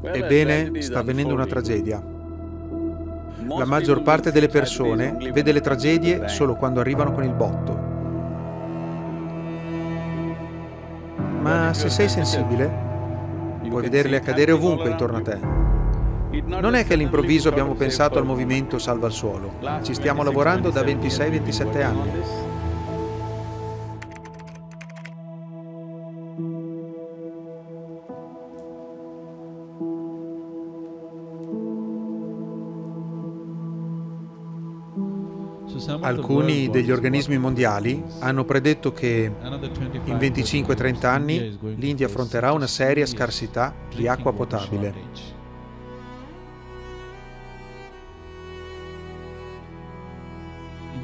Ebbene, sta avvenendo una tragedia. La maggior parte delle persone vede le tragedie solo quando arrivano con il botto. Ma se sei sensibile, puoi vederle accadere ovunque intorno a te. Non è che all'improvviso abbiamo pensato al movimento Salva il Suolo. Ci stiamo lavorando da 26-27 anni. Alcuni degli organismi mondiali hanno predetto che in 25-30 anni l'India affronterà una seria scarsità di acqua potabile.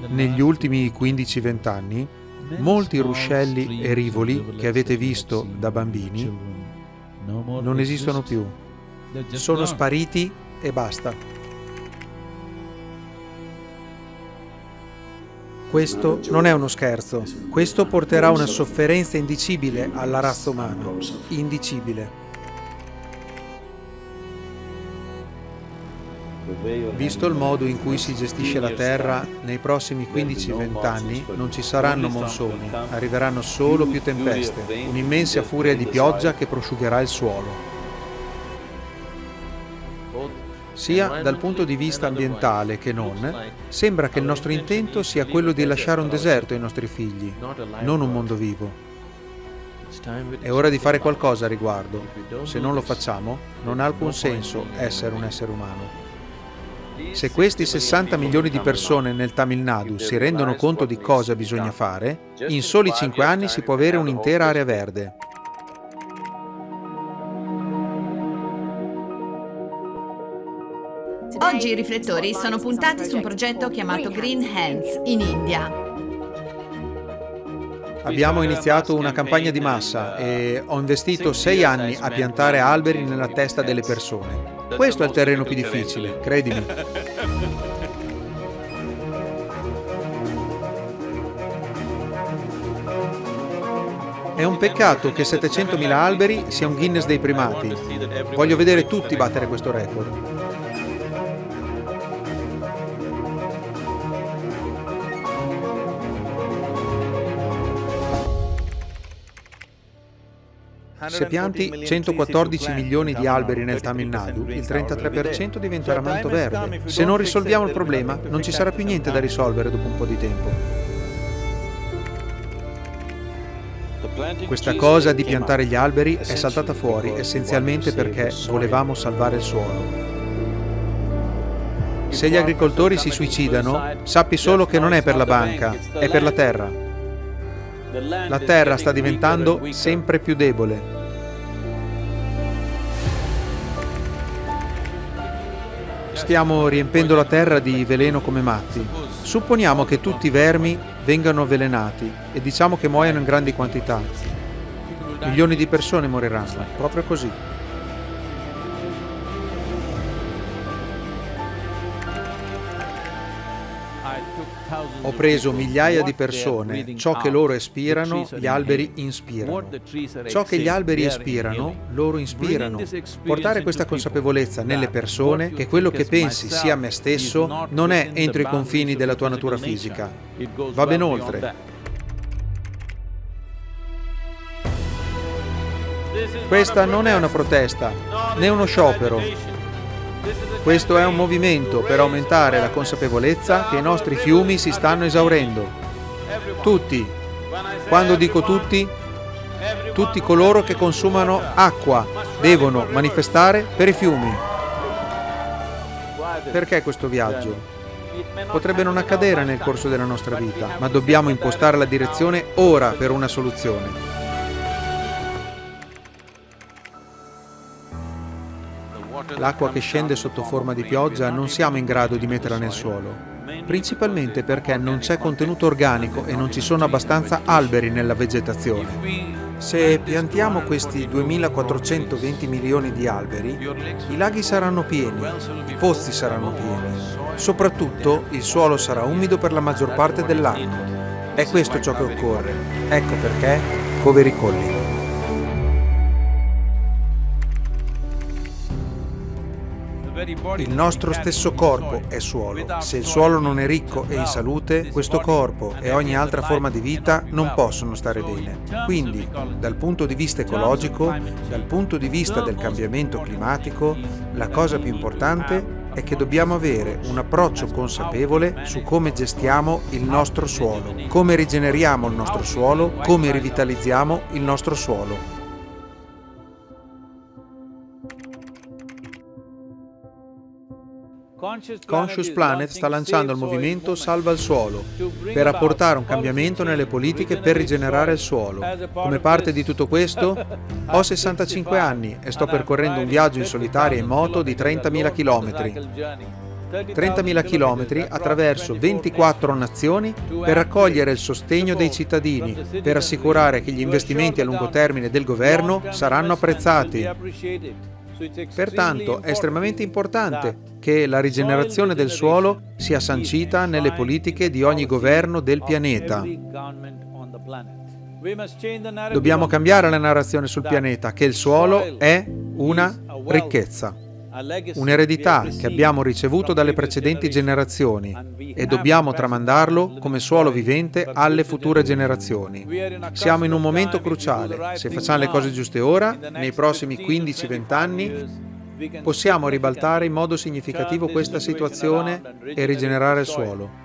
Negli ultimi 15-20 anni, molti ruscelli e rivoli che avete visto da bambini non esistono più. Sono spariti e basta. Questo non è uno scherzo. Questo porterà una sofferenza indicibile alla razza umana. Indicibile. Visto il modo in cui si gestisce la Terra, nei prossimi 15-20 anni non ci saranno monsoni, arriveranno solo più tempeste, un'immensa furia di pioggia che prosciugherà il suolo sia dal punto di vista ambientale che non, sembra che il nostro intento sia quello di lasciare un deserto ai nostri figli, non un mondo vivo. È ora di fare qualcosa a riguardo. Se non lo facciamo, non ha alcun senso essere un essere umano. Se questi 60 milioni di persone nel Tamil Nadu si rendono conto di cosa bisogna fare, in soli 5 anni si può avere un'intera area verde. Oggi i riflettori sono puntati su un progetto chiamato Green Hands in India. Abbiamo iniziato una campagna di massa e ho investito sei anni a piantare alberi nella testa delle persone. Questo è il terreno più difficile, credimi. È un peccato che 700.000 alberi sia un Guinness dei primati. Voglio vedere tutti battere questo record. Se pianti 114 milioni di alberi nel Tamil Nadu, il 33% diventerà manto verde. Se non risolviamo il problema, non ci sarà più niente da risolvere dopo un po' di tempo. Questa cosa di piantare gli alberi è saltata fuori essenzialmente perché volevamo salvare il suolo. Se gli agricoltori si suicidano, sappi solo che non è per la banca, è per la terra. La terra sta diventando sempre più debole. Stiamo riempendo la terra di veleno come matti. Supponiamo che tutti i vermi vengano avvelenati e diciamo che muoiano in grandi quantità. Milioni di persone moriranno, proprio così. Ho preso migliaia di persone, ciò che loro espirano, gli alberi inspirano. Ciò che gli alberi espirano, loro inspirano. Portare questa consapevolezza nelle persone che quello che pensi sia me stesso non è entro i confini della tua natura fisica, va ben oltre. Questa non è una protesta, né uno sciopero, questo è un movimento per aumentare la consapevolezza che i nostri fiumi si stanno esaurendo. Tutti, quando dico tutti, tutti coloro che consumano acqua devono manifestare per i fiumi. Perché questo viaggio? Potrebbe non accadere nel corso della nostra vita, ma dobbiamo impostare la direzione ora per una soluzione. L'acqua che scende sotto forma di pioggia non siamo in grado di metterla nel suolo, principalmente perché non c'è contenuto organico e non ci sono abbastanza alberi nella vegetazione. Se piantiamo questi 2420 milioni di alberi, i laghi saranno pieni, i pozzi saranno pieni, soprattutto il suolo sarà umido per la maggior parte dell'anno. È questo ciò che occorre. Ecco perché Poveri Colli. Il nostro stesso corpo è suolo. Se il suolo non è ricco e in salute, questo corpo e ogni altra forma di vita non possono stare bene. Quindi, dal punto di vista ecologico, dal punto di vista del cambiamento climatico, la cosa più importante è che dobbiamo avere un approccio consapevole su come gestiamo il nostro suolo, come rigeneriamo il nostro suolo, come rivitalizziamo il nostro suolo. Conscious Planet sta lanciando il movimento Salva il suolo per apportare un cambiamento nelle politiche per rigenerare il suolo. Come parte di tutto questo, ho 65 anni e sto percorrendo un viaggio in solitaria in moto di 30.000 km. 30.000 km attraverso 24 nazioni per raccogliere il sostegno dei cittadini, per assicurare che gli investimenti a lungo termine del governo saranno apprezzati. Pertanto è estremamente importante che la rigenerazione del suolo sia sancita nelle politiche di ogni governo del pianeta. Dobbiamo cambiare la narrazione sul pianeta che il suolo è una ricchezza un'eredità che abbiamo ricevuto dalle precedenti generazioni e dobbiamo tramandarlo come suolo vivente alle future generazioni. Siamo in un momento cruciale. Se facciamo le cose giuste ora, nei prossimi 15-20 anni, possiamo ribaltare in modo significativo questa situazione e rigenerare il suolo.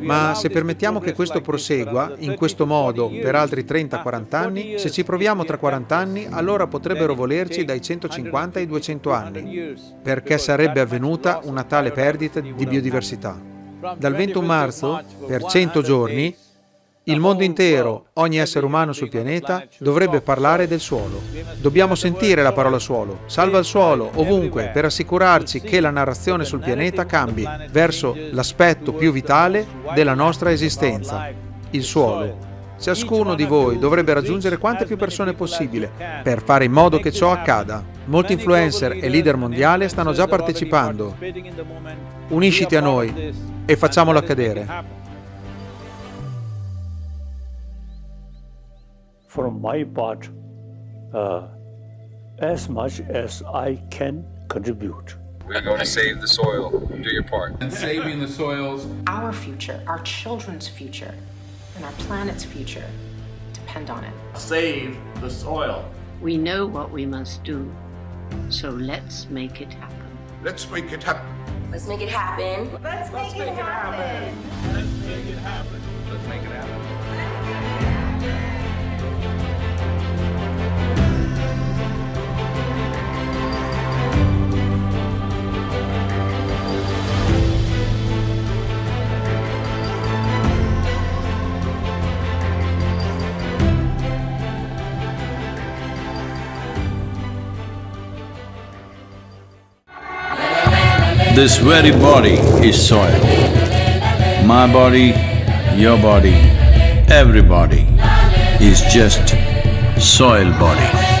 Ma se permettiamo che questo prosegua in questo modo per altri 30-40 anni, se ci proviamo tra 40 anni, allora potrebbero volerci dai 150 ai 200 anni, perché sarebbe avvenuta una tale perdita di biodiversità. Dal 21 marzo, per 100 giorni, il mondo intero, ogni essere umano sul pianeta, dovrebbe parlare del suolo. Dobbiamo sentire la parola suolo. Salva il suolo, ovunque, per assicurarci che la narrazione sul pianeta cambi verso l'aspetto più vitale della nostra esistenza, il suolo. Ciascuno di voi dovrebbe raggiungere quante più persone possibile per fare in modo che ciò accada. Molti influencer e leader mondiali stanno già partecipando. Unisciti a noi e facciamolo accadere. From my part uh, as much as I can contribute. We're going to save the soil. Do your part. And saving the soils. Our future, our children's future, and our planet's future depend on it. Save the soil. We know what we must do, so let's make it happen. Let's make it happen. Let's make it happen. Let's make, let's it, make happen. it happen. Let's make it happen. Let's make it happen. This very body is soil. My body, your body, everybody is just soil body.